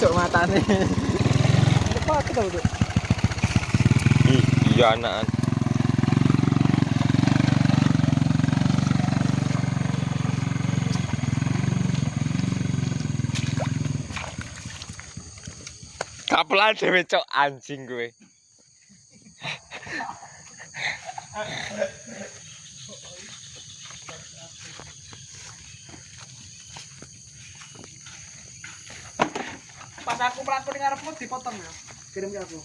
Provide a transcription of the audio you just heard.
Cuk matane. Kita udah? Ih, iya anak. Kapelan dhewe cok anjing kowe. Pas aku pelaku dengar pun dipotong ya. Kirim ke aku.